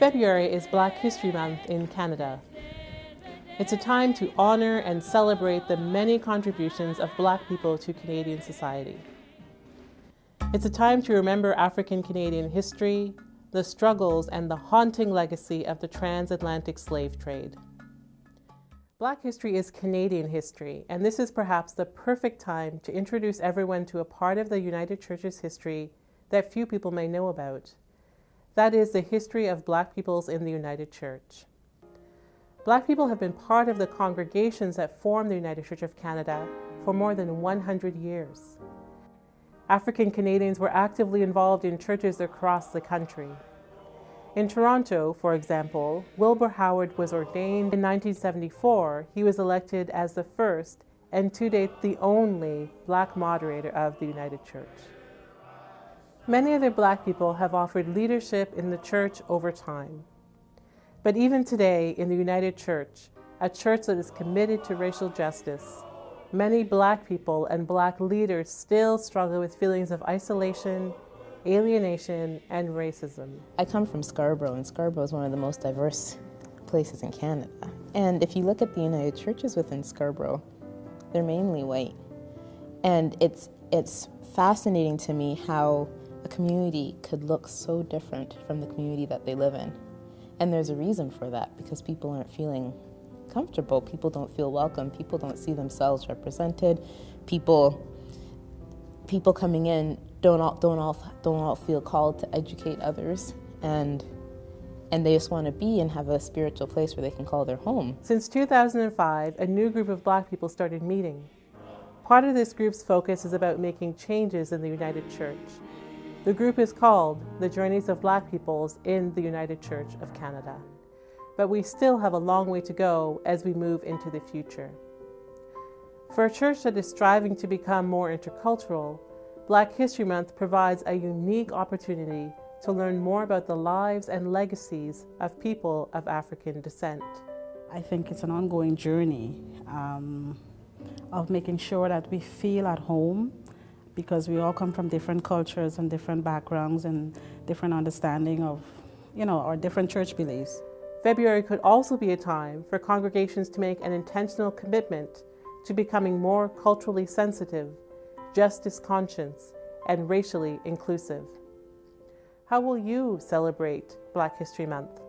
February is Black History Month in Canada. It's a time to honor and celebrate the many contributions of Black people to Canadian society. It's a time to remember African Canadian history, the struggles and the haunting legacy of the transatlantic slave trade. Black history is Canadian history, and this is perhaps the perfect time to introduce everyone to a part of the United Church's history that few people may know about. That is the history of Black peoples in the United Church. Black people have been part of the congregations that form the United Church of Canada for more than 100 years. African Canadians were actively involved in churches across the country. In Toronto, for example, Wilbur Howard was ordained in 1974. He was elected as the first and to date the only black moderator of the United Church. Many other black people have offered leadership in the church over time. But even today in the United Church, a church that is committed to racial justice, Many black people and black leaders still struggle with feelings of isolation, alienation, and racism. I come from Scarborough, and Scarborough is one of the most diverse places in Canada. And if you look at the United Churches within Scarborough, they're mainly white. And it's, it's fascinating to me how community could look so different from the community that they live in. And there's a reason for that, because people aren't feeling comfortable. People don't feel welcome. People don't see themselves represented. People, people coming in don't all, don't all, don't all feel called to educate others, and and they just want to be and have a spiritual place where they can call their home. Since 2005, a new group of black people started meeting. Part of this group's focus is about making changes in the United Church. The group is called the Journeys of Black Peoples in the United Church of Canada but we still have a long way to go as we move into the future. For a church that is striving to become more intercultural, Black History Month provides a unique opportunity to learn more about the lives and legacies of people of African descent. I think it's an ongoing journey um, of making sure that we feel at home because we all come from different cultures and different backgrounds and different understanding of, you know, our different church beliefs. February could also be a time for congregations to make an intentional commitment to becoming more culturally sensitive, justice conscious, and racially inclusive. How will you celebrate Black History Month?